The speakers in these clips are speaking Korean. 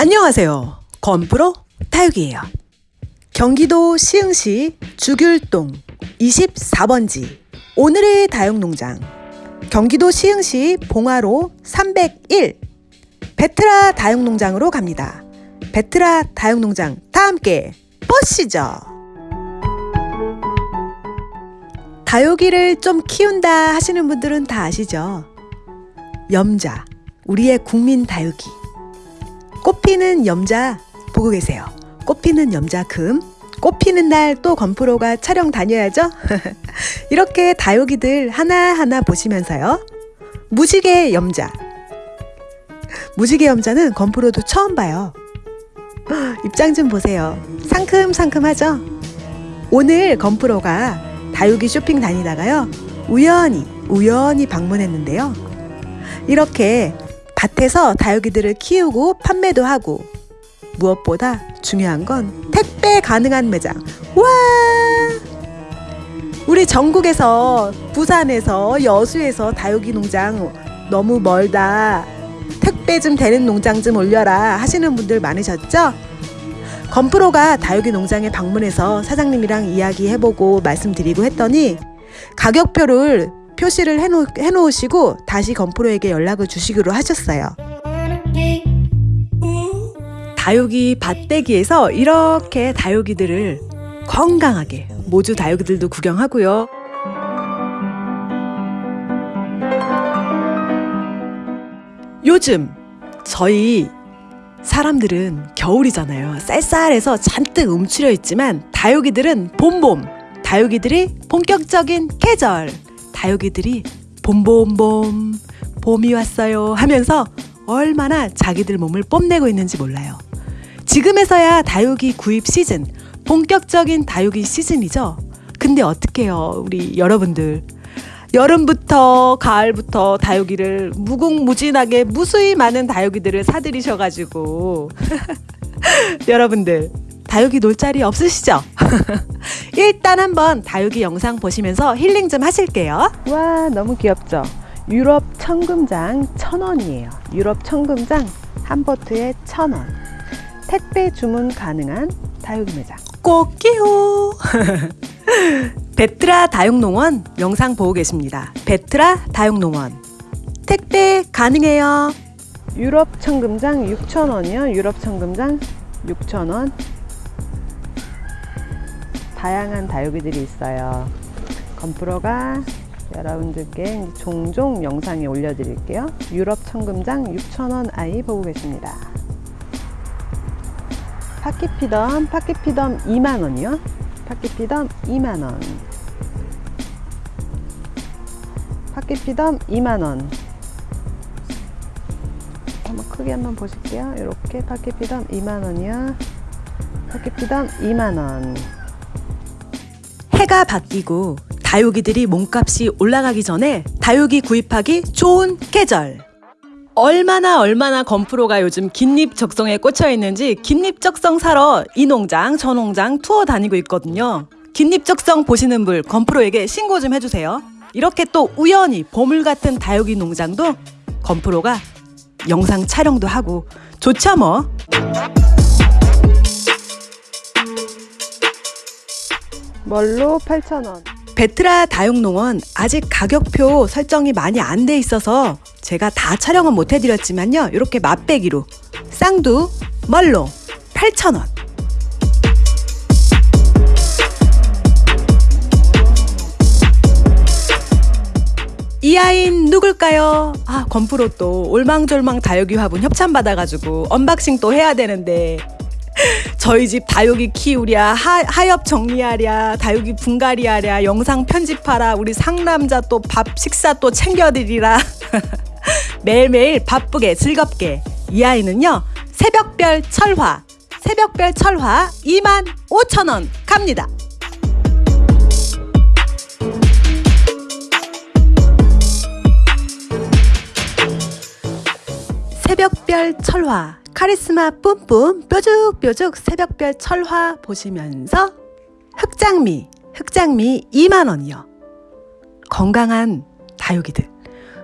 안녕하세요. 건프로 타육이에요. 경기도 시흥시 주귤동 24번지 오늘의 다육농장 경기도 시흥시 봉화로 301 베트라 다육농장으로 갑니다. 베트라 다육농장 다 함께 보시죠. 다육이를 좀 키운다 하시는 분들은 다 아시죠? 염자, 우리의 국민 다육이. 꽃피는 염자 보고 계세요. 꽃피는 염자 금. 꽃피는 날 또 건프로가 촬영 다녀야죠? 이렇게 다육이들 하나하나 보시면서요. 무지개 염자. 무지개 염자는 건프로도 처음 봐요. 입장 좀 보세요. 상큼상큼하죠? 오늘 건프로가 다육이 쇼핑 다니다가요. 우연히, 우연히 방문했는데요. 이렇게 밭에서 다육이들을 키우고 판매도 하고 무엇보다 중요한 건 택배 가능한 매장. 와! 우리 전국에서 부산에서 여수에서 다육이 농장 너무 멀다. 택배 좀 되는 농장 좀 올려라 하시는 분들 많으셨죠? 건프로가 다육이 농장에 방문해서 사장님이랑 이야기해보고 말씀드리고 했더니 가격표를 표시를 해놓, 해놓으시고 다시 건프로에게 연락을 주시기로 하셨어요. 다육이 밭대기에서 이렇게 다육이들을 건강하게 모주 다육이들도 구경하고요. 요즘 저희 사람들은 겨울이잖아요. 쌀쌀해서 잔뜩 움츠려 있지만 다육이들은 봄봄, 다육이들이 본격적인 계절, 다육이들이 봄봄봄, 봄이 왔어요 하면서 얼마나 자기들 몸을 뽐내고 있는지 몰라요. 지금에서야 다육이 구입 시즌, 본격적인 다육이 시즌이죠. 근데 어떡해요, 우리 여러분들. 여름부터 가을부터 다육이를 무궁무진하게 무수히 많은 다육이들을 사들이셔가지고 여러분들 다육이 놀 자리 없으시죠? 일단 한번 다육이 영상 보시면서 힐링 좀 하실게요. 와 너무 귀엽죠? 유럽 청금장 천원이에요. 유럽 청금장 한 보트에 천원. 택배 주문 가능한 다육이 매장. 꽃기호 베트라 다육농원 영상 보고 계십니다. 베트라 다육농원 택배 가능해요. 유럽 청금장 6,000원이요. 유럽 청금장 6,000원. 다양한 다육이들이 있어요. 건프로가 여러분들께 종종 영상에 올려드릴게요. 유럽 청금장 6,000원 아이 보고 계십니다. 파키피덤, 파키피덤 2만원이요. 파키피덤 2만원. 파키피덤 2만원. 한번 크게 한번 보실게요. 이렇게 파키피덤 2만원이요. 파키피덤 2만원. 해가 바뀌고 다육이들이 몸값이 올라가기 전에 다육이 구입하기 좋은 계절. 얼마나 얼마나 건프로가 요즘 긴잎 적성에 꽂혀 있는지 긴잎 적성 사러 이 농장 저 농장 투어 다니고 있거든요. 긴잎 적성 보시는 분 건프로에게 신고 좀 해주세요. 이렇게 또 우연히 보물 같은 다육이 농장도 건프로가 영상 촬영도 하고 좋죠 뭐. 멀로 8,000원. 베트라 다육농원 아직 가격표 설정이 많이 안 돼 있어서 제가 다 촬영은 못 해드렸지만요. 이렇게 맛배기로 쌍두 멀로 8,000원. 이 아이는 누굴까요? 아, 건프로 또 올망졸망 다육이 화분 협찬 받아가지고 unboxing 또 해야 되는데 저희 집 다육이 키우랴 하, 하엽 정리하랴 다육이 분갈이하랴 영상 편집하랴 우리 상남자 또 밥 식사 또 챙겨드리라. 매일매일 바쁘게 즐겁게. 이 아이는요 새벽별 철화. 새벽별 철화 2만 5천원 갑니다. 새벽별 철화 카리스마 뿜뿜 뾰족뾰족 새벽별 철화 보시면서 흑장미 흑장미 2만원이요 건강한 다육이들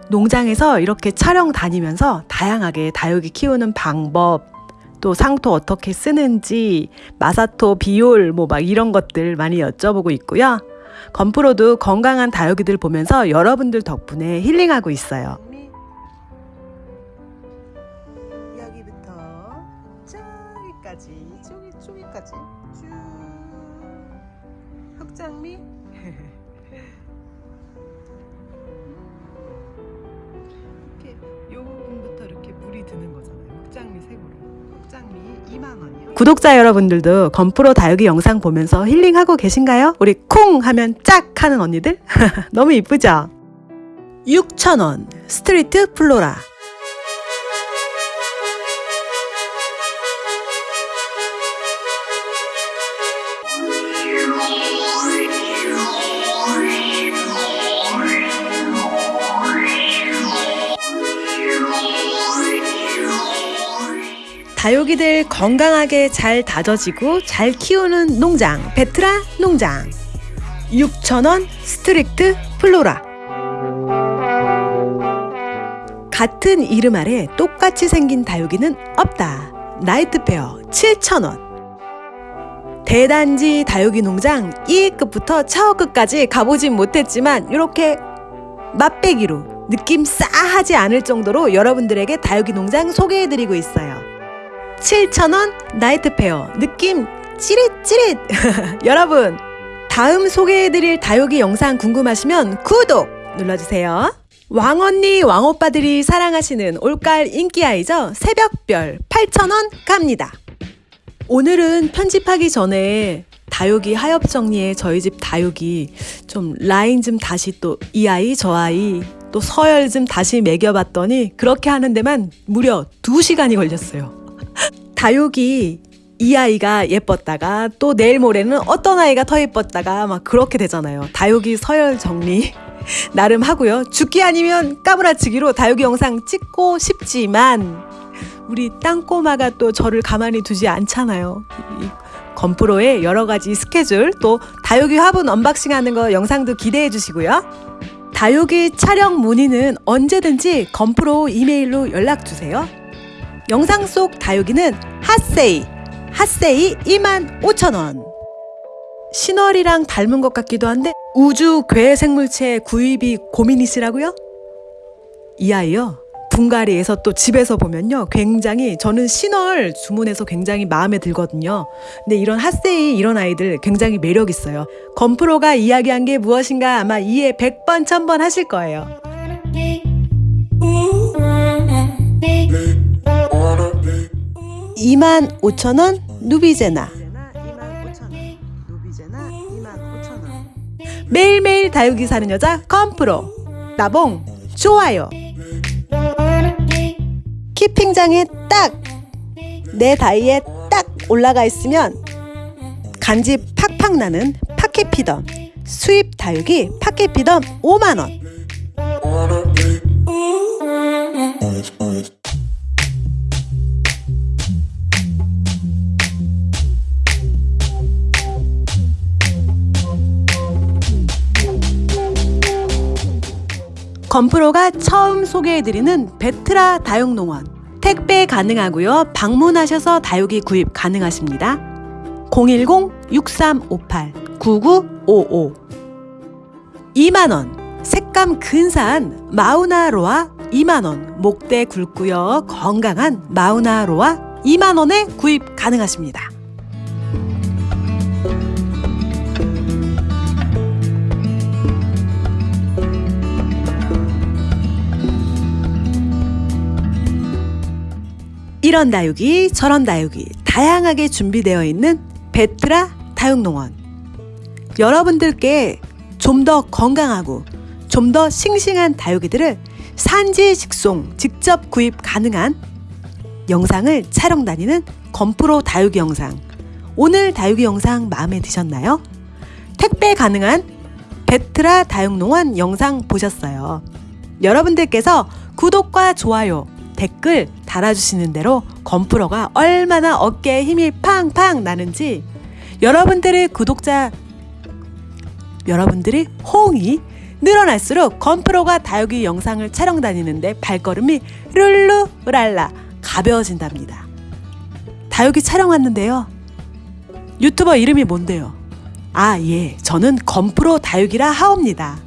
농장에서 이렇게 촬영 다니면서 다양하게 다육이 키우는 방법 또 상토 어떻게 쓰는지, 마사토, 비올 뭐 막 이런 것들 많이 여쭤보고 있고요. 건프로도 건강한 다육이들 보면서 여러분들 덕분에 힐링하고 있어요. 구독자 여러분들도 건프로 다육이 영상 보면서 힐링하고 계신가요? 우리 콩 하면 짝 하는 언니들? 너무 이쁘죠? 6,000원 스트릭트 플로라 다육이들 건강하게 잘 다져지고 잘 키우는 농장 베트라 농장. 6,000원 스트릭트 플로라. 같은 이름 아래 똑같이 생긴 다육이는 없다. 나이트페어 7,000원. 대단지 다육이 농장 1급부터 차어급까지 가보진 못했지만 이렇게 맛배기로 느낌 싸하지 않을 정도로 여러분들에게 다육이 농장 소개해드리고 있어요 7,000원 나이트 페어. 느낌 찌릿찌릿. 여러분 다음 소개해드릴 다육이 영상 궁금하시면 구독 눌러주세요. 왕언니 왕오빠들이 사랑하시는 올가을 인기아이죠? 새벽별 8,000원 갑니다. 오늘은 편집하기 전에 다육이 하엽 정리에 저희 집 다육이 좀 라인 좀 다시 또 이 아이 저 아이 또 서열 좀 다시 매겨봤더니 그렇게 하는 데만 무려 2시간이 걸렸어요 다육이 이 아이가 예뻤다가 또 내일 모레는 어떤 아이가 더 예뻤다가 막 그렇게 되잖아요. 다육이 서열 정리 나름 하고요. 죽기 아니면 까무라치기로 다육이 영상 찍고 싶지만 우리 땅꼬마가 또 저를 가만히 두지 않잖아요. 이 건프로의 여러 가지 스케줄 또 다육이 화분 unboxing 하는 거 영상도 기대해 주시고요. 다육이 촬영 문의는 언제든지 건프로 이메일로 연락 주세요. 영상 속 다육이는 핫세이, 핫세이 25,000원. 신월이랑 닮은 것 같기도 한데 우주 괴 생물체 구입이 고민이시라고요? 이 아이요. 분갈이에서 또 집에서 보면요. 굉장히 저는 신월 주문해서 굉장히 마음에 들거든요. 근데 이런 핫세이 이런 아이들 굉장히 매력 있어요. 건프로가 이야기한 게 무엇인가 아마 이해 100번 1000번 하실 거예요. 25,000원 누비제나. 매일매일 다육이 사는 여자 건프로. 나봉 좋아요. 키핑장에 딱 내 다이에 딱 올라가 있으면 간지 팍팍 나는 파케피덤. 수입 다육이 파케피덤 5만원 건프로가 처음 소개해드리는 베트라 다육농원. 택배 가능하고요. 방문하셔서 다육이 구입 가능하십니다. 010-6358-9955 2만원. 색감 근사한 마우나로아 2만원. 목대 굵고요. 건강한 마우나로아 2만원에 구입 가능하십니다 이런 다육이 저런 다육이 다양하게 준비되어 있는 베트라 다육농원 여러분들께 좀 더 건강하고 좀 더 싱싱한 다육이들을 산지 직송 직접 구입 가능한 영상을 촬영 다니는 건프로 다육이 영상 오늘 다육이 영상 마음에 드셨나요? 택배 가능한 베트라 다육농원 영상 보셨어요. 여러분들께서 구독과 좋아요 댓글 달아주시는 대로 건프로가 얼마나 어깨에 힘이 팡팡 나는지 여러분들의 구독자 여러분들의 호응이 늘어날수록 건프로가 다육이 영상을 촬영 다니는데 발걸음이 룰루랄라 가벼워진답니다. 다육이 촬영 왔는데요. 유튜버 이름이 뭔데요? 아, 예. 저는 건프로 다육이라 하옵니다.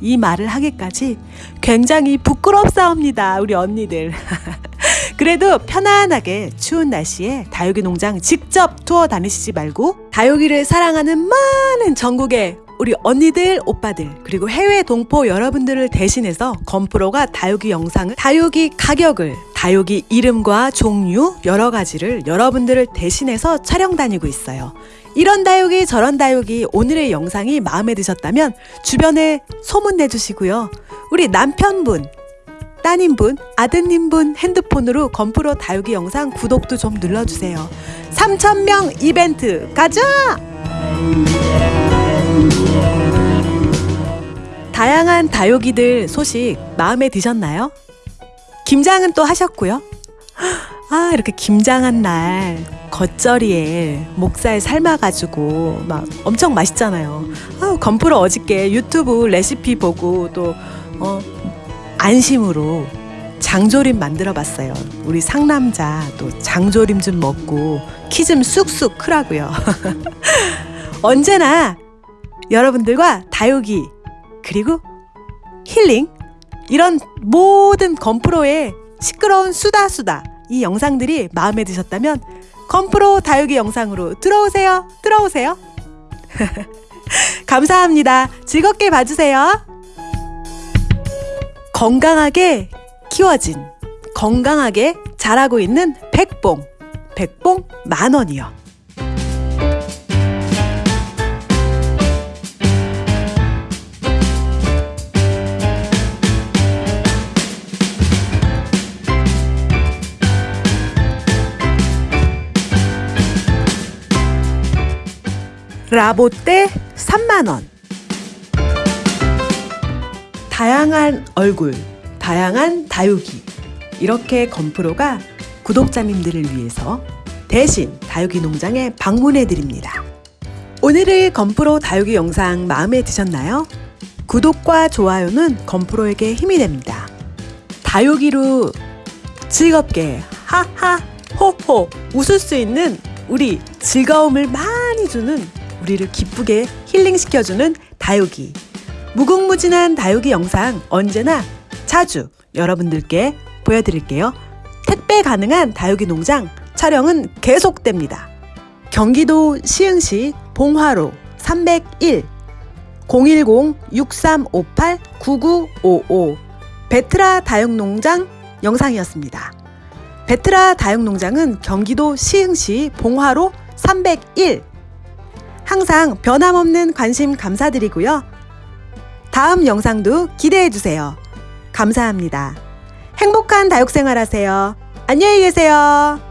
이 말을 하기까지 굉장히 부끄럽사옵니다. 우리 언니들. 그래도 편안하게 추운 날씨에 다육이 농장 직접 투어 다니시지 말고 다육이를 사랑하는 많은 전국의 우리 언니들, 오빠들, 그리고 해외 동포 여러분들을 대신해서 건프로가 다육이 영상을, 다육이 가격을, 다육이 이름과 종류, 여러 가지를 여러분들을 대신해서 촬영 다니고 있어요. 이런 다육이, 저런 다육이 오늘의 영상이 마음에 드셨다면 주변에 소문 내주시고요. 우리 남편분, 따님분, 아드님분 핸드폰으로 건프로 다육이 영상 구독도 좀 눌러주세요. 3,000명 이벤트 가자! 다양한 다육이들 소식 마음에 드셨나요? 김장은 또 하셨고요. 아, 이렇게 김장한 날 겉절이에 목살 삶아가지고 막 엄청 맛있잖아요. 아, 건프로 어저께 유튜브 레시피 보고 또, 어, 안심으로 장조림 만들어 봤어요. 우리 상남자 또 장조림 좀 먹고 키 좀 쑥쑥 크라고요. 언제나 여러분들과 다육이 그리고 힐링 이런 모든 건프로의 시끄러운 수다 수다 이 영상들이 마음에 드셨다면 건프로 다육이 영상으로 들어오세요. 들어오세요. 감사합니다. 즐겁게 봐주세요. 건강하게 키워진 건강하게 자라고 있는 백봉 백봉 만 원이요. 라보떼 3만 원. 다양한 얼굴, 다양한 다육이. 이렇게 건프로가 구독자님들을 위해서 대신 다육이 농장에 방문해 드립니다. 오늘의 건프로 다육이 영상 마음에 드셨나요? 구독과 좋아요는 건프로에게 힘이 됩니다. 다육이로 즐겁게 하하 호호 웃을 수 있는 우리 즐거움을 많이 주는 우리를 기쁘게 힐링시켜주는 다육이 무궁무진한 다육이 영상 언제나 자주 여러분들께 보여드릴게요. 택배 가능한 다육이 농장 촬영은 계속됩니다. 경기도 시흥시 봉화로 301 010-6358-9955 베트라 다육농장 영상이었습니다. 베트라 다육농장은 경기도 시흥시 봉화로 301 항상 변함없는 관심 감사드리고요. 다음 영상도 기대해 주세요. 감사합니다. 행복한 다육생활 하세요. 안녕히 계세요.